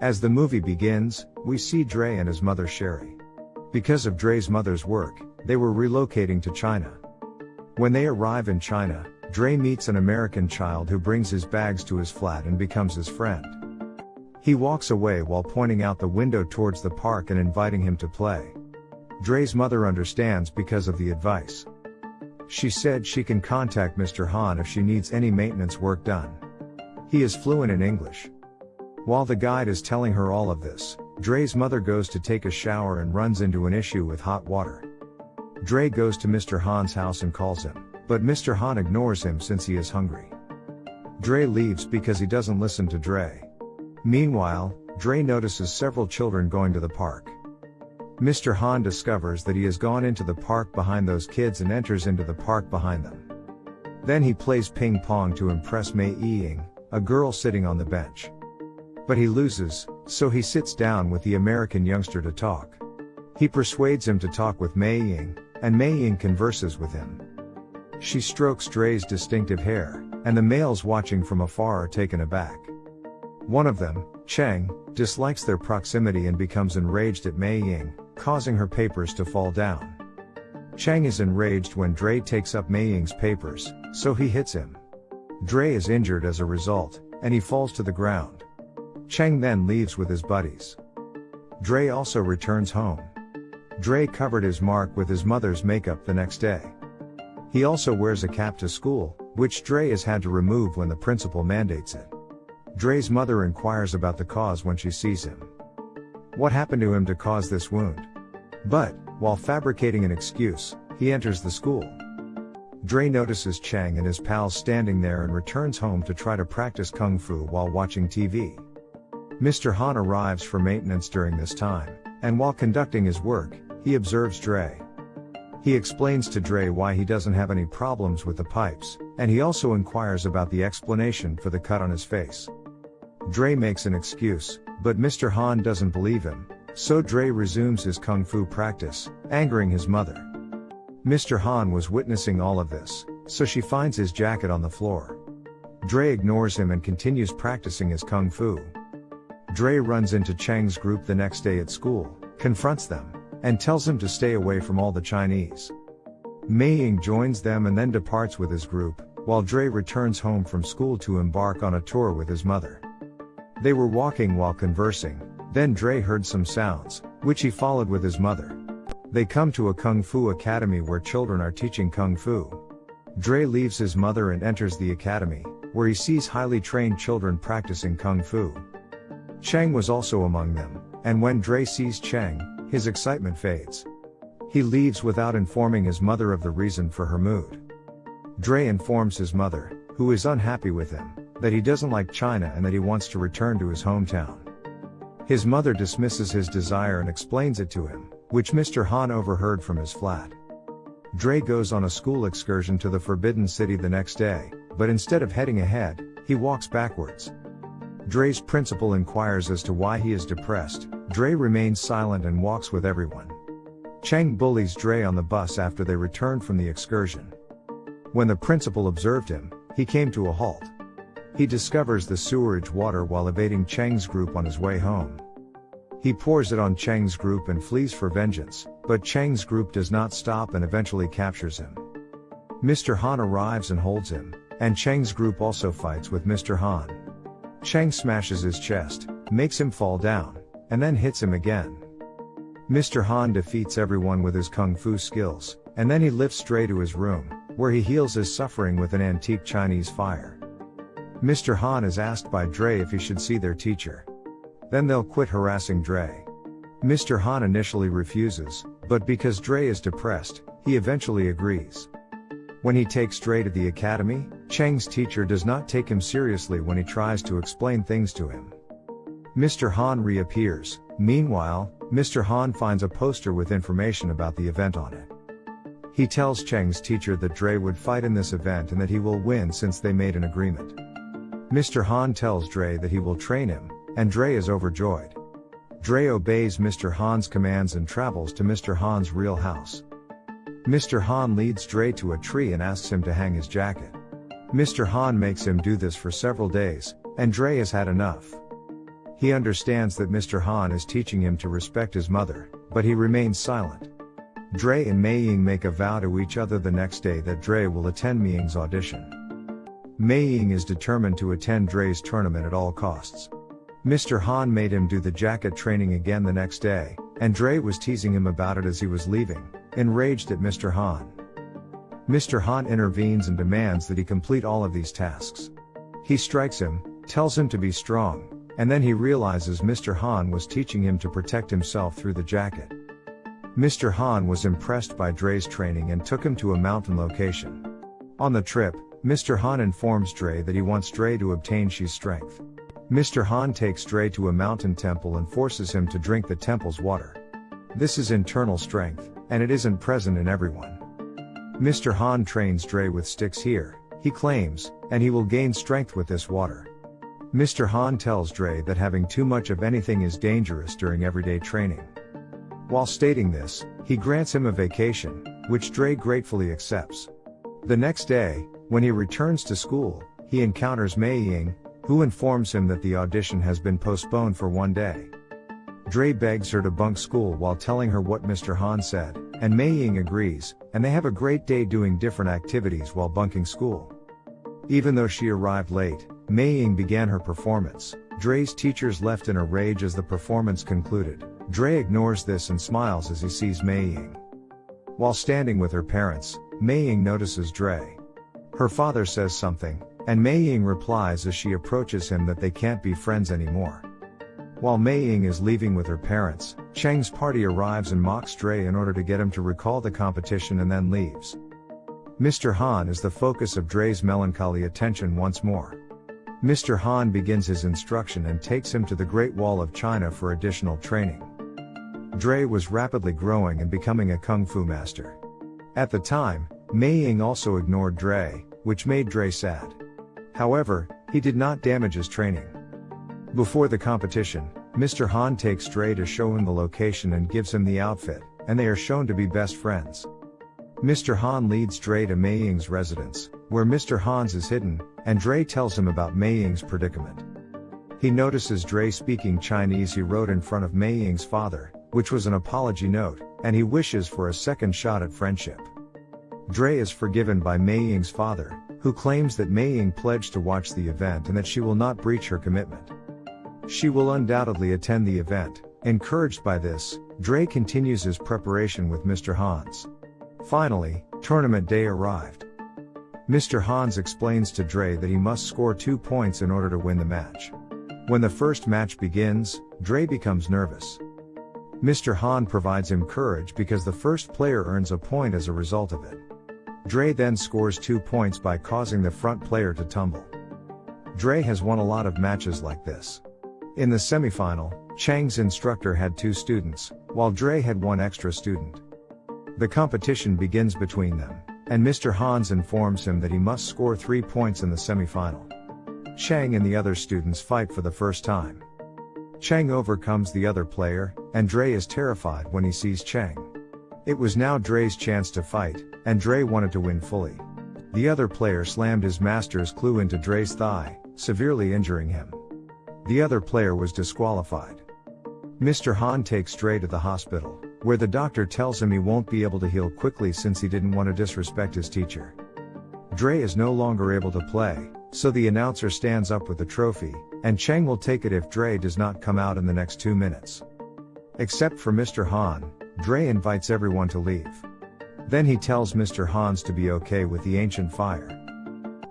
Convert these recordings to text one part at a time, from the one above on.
As the movie begins, we see Dre and his mother Sherry. Because of Dre's mother's work, they were relocating to China. When they arrive in China, Dre meets an American child who brings his bags to his flat and becomes his friend. He walks away while pointing out the window towards the park and inviting him to play. Dre's mother understands because of the advice. She said she can contact Mr. Han if she needs any maintenance work done. He is fluent in English. While the guide is telling her all of this, Dre's mother goes to take a shower and runs into an issue with hot water. Dre goes to Mr. Han's house and calls him, but Mr. Han ignores him since he is hungry. Dre leaves because he doesn't listen to Dre. Meanwhile, Dre notices several children going to the park. Mr. Han discovers that he has gone into the park behind those kids and enters into the park behind them. Then he plays ping pong to impress Mei Ying, a girl sitting on the bench. But he loses, so he sits down with the American youngster to talk. He persuades him to talk with Mei Ying, and Mei Ying converses with him. She strokes Dre's distinctive hair, and the males watching from afar are taken aback. One of them, Cheng, dislikes their proximity and becomes enraged at Mei Ying, causing her papers to fall down. Cheng is enraged when Dre takes up Mei Ying's papers, so he hits him. Dre is injured as a result, and he falls to the ground. Cheng then leaves with his buddies. Dre also returns home. Dre covered his mark with his mother's makeup the next day. He also wears a cap to school, which Dre has had to remove when the principal mandates it. Dre's mother inquires about the cause when she sees him. What happened to him to cause this wound? But, while fabricating an excuse, he enters the school. Dre notices Chang and his pals standing there and returns home to try to practice kung fu while watching TV. Mr. Han arrives for maintenance during this time, and while conducting his work, he observes Dre. He explains to Dre why he doesn't have any problems with the pipes, and he also inquires about the explanation for the cut on his face. Dre makes an excuse, but Mr. Han doesn't believe him, so Dre resumes his kung fu practice, angering his mother. Mr. Han was witnessing all of this, so she finds his jacket on the floor. Dre ignores him and continues practicing his kung fu. Dre runs into Cheng's group the next day at school, confronts them, and tells him to stay away from all the Chinese. Mei Ying joins them and then departs with his group, while Dre returns home from school to embark on a tour with his mother. They were walking while conversing, then Dre heard some sounds, which he followed with his mother. They come to a kung fu academy where children are teaching kung fu. Dre leaves his mother and enters the academy, where he sees highly trained children practicing kung fu. Cheng was also among them, and when Dre sees Chang, his excitement fades. He leaves without informing his mother of the reason for her mood. Dre informs his mother, who is unhappy with him, that he doesn't like China and that he wants to return to his hometown. His mother dismisses his desire and explains it to him, which Mr. Han overheard from his flat. Dre goes on a school excursion to the Forbidden City the next day, but instead of heading ahead, he walks backwards. Dre's principal inquires as to why he is depressed, Dre remains silent and walks with everyone. Cheng bullies Dre on the bus after they returned from the excursion. When the principal observed him, he came to a halt. He discovers the sewerage water while evading Cheng's group on his way home. He pours it on Cheng's group and flees for vengeance, but Cheng's group does not stop and eventually captures him. Mr. Han arrives and holds him, and Cheng's group also fights with Mr. Han. Cheng smashes his chest, makes him fall down, and then hits him again. Mr. Han defeats everyone with his kung fu skills, and then he lifts Dre to his room, where he heals his suffering with an antique Chinese fire. Mr. Han is asked by Dre if he should see their teacher. Then they'll quit harassing Dre. Mr. Han initially refuses, but because Dre is depressed, he eventually agrees. When he takes Dre to the academy, Cheng's teacher does not take him seriously when he tries to explain things to him. Mr. Han reappears. Meanwhile, Mr. Han finds a poster with information about the event on it. He tells Cheng's teacher that Dre would fight in this event and that he will win since they made an agreement. Mr. Han tells Dre that he will train him, and Dre is overjoyed. Dre obeys Mr. Han's commands and travels to Mr. Han's real house. Mr. Han leads Dre to a tree and asks him to hang his jacket. Mr. Han makes him do this for several days, and Dre has had enough. He understands that Mr. Han is teaching him to respect his mother, but he remains silent. Dre and Mei Ying make a vow to each other the next day that Dre will attend Mei Ying's audition. Mei Ying is determined to attend Dre's tournament at all costs. Mr. Han made him do the jacket training again the next day, and Dre was teasing him about it as he was leaving, enraged at Mr. Han. Mr. Han intervenes and demands that he complete all of these tasks. He strikes him, tells him to be strong, and then he realizes Mr. Han was teaching him to protect himself through the jacket. Mr. Han was impressed by Dre's training and took him to a mountain location. On the trip, Mr. Han informs Dre that he wants Dre to obtain Shi's strength. Mr. Han takes Dre to a mountain temple and forces him to drink the temple's water. This is internal strength, and it isn't present in everyone. Mr. Han trains Dre with sticks here, he claims, and he will gain strength with this water. Mr. Han tells Dre that having too much of anything is dangerous during everyday training. While stating this, he grants him a vacation, which Dre gratefully accepts. The next day, when he returns to school, he encounters Mei Ying, who informs him that the audition has been postponed for one day. Dre begs her to bunk school while telling her what Mr. Han said, and Mei Ying agrees, and they have a great day doing different activities while bunking school. Even though she arrived late, Mei Ying began her performance. Dre's teachers left in a rage as the performance concluded. Dre ignores this and smiles as he sees Mei Ying. While standing with her parents, Mei Ying notices Dre. Her father says something, and Mei Ying replies as she approaches him that they can't be friends anymore. While Mei Ying is leaving with her parents, Cheng's party arrives and mocks Dre in order to get him to recall the competition and then leaves. Mr. Han is the focus of Dre's melancholy attention once more. Mr. Han begins his instruction and takes him to the Great Wall of China for additional training. Dre was rapidly growing and becoming a kung fu master. At the time, Mei Ying also ignored Dre, which made Dre sad. However, he did not damage his training. Before the competition, Mr. Han takes Dre to show him the location and gives him the outfit, and they are shown to be best friends. Mr. Han leads Dre to Mei Ying's residence, where Mr. Hans is hidden, and Dre tells him about Mei Ying's predicament. He notices Dre speaking Chinese he wrote in front of Mei Ying's father, which was an apology note, and he wishes for a second shot at friendship. Dre is forgiven by Mei Ying's father, who claims that Mei Ying pledged to watch the event and that she will not breach her commitment. She will undoubtedly attend the event. Encouraged by this, Dre continues his preparation with Mr. Hans. Finally, tournament day arrived. Mr. Hans explains to Dre that he must score two points in order to win the match. When the first match begins, Dre becomes nervous. Mr. Han provides him courage because the first player earns a point as a result of it. Dre then scores two points by causing the front player to tumble. Dre has won a lot of matches like this. In the semifinal, Chang's instructor had two students, while Dre had one extra student. The competition begins between them, and Mr. Hans informs him that he must score three points in the semifinal. Chang and the other students fight for the first time. Chang overcomes the other player, and Dre is terrified when he sees Chang. It was now Dre's chance to fight, and Dre wanted to win fully. The other player slammed his master's clue into Dre's thigh, severely injuring him. The other player was disqualified. Mr. Han takes Dre to the hospital, where the doctor tells him he won't be able to heal quickly since he didn't want to disrespect his teacher. Dre is no longer able to play, so the announcer stands up with the trophy, and Chang will take it if Dre does not come out in the next two minutes. Except for Mr. Han, Dre invites everyone to leave. Then he tells Mr. Hans to be okay with the ancient fire.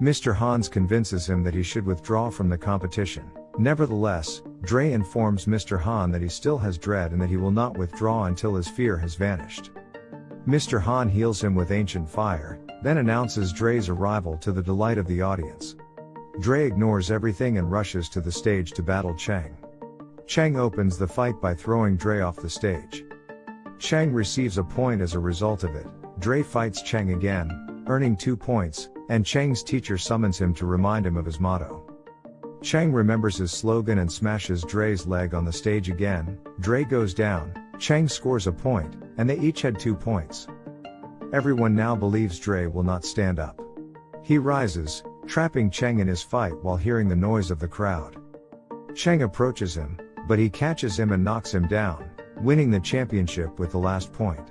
Mr. Hans convinces him that he should withdraw from the competition. Nevertheless, Dre informs Mr. Han that he still has dread and that he will not withdraw until his fear has vanished. Mr. Han heals him with ancient fire, then announces Dre's arrival to the delight of the audience. Dre ignores everything and rushes to the stage to battle Chang. Chang opens the fight by throwing Dre off the stage. Chang receives a point as a result of it. Dre fights Chang again, earning two points, and Chang's teacher summons him to remind him of his motto. Chang remembers his slogan and smashes Dre's leg on the stage again. Dre goes down, Chang scores a point, and they each had two points. Everyone now believes Dre will not stand up. He rises, trapping Cheng in his fight while hearing the noise of the crowd. Cheng approaches him, but he catches him and knocks him down, winning the championship with the last point.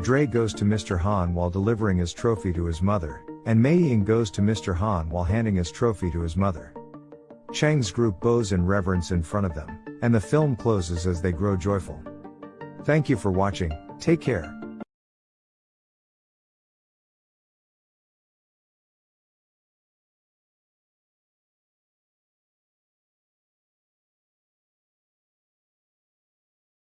Dre goes to Mr. Han while delivering his trophy to his mother, and Mei Ying goes to Mr. Han while handing his trophy to his mother. Cheng's group bows in reverence in front of them, and the film closes as they grow joyful. Thank you for watching, take care.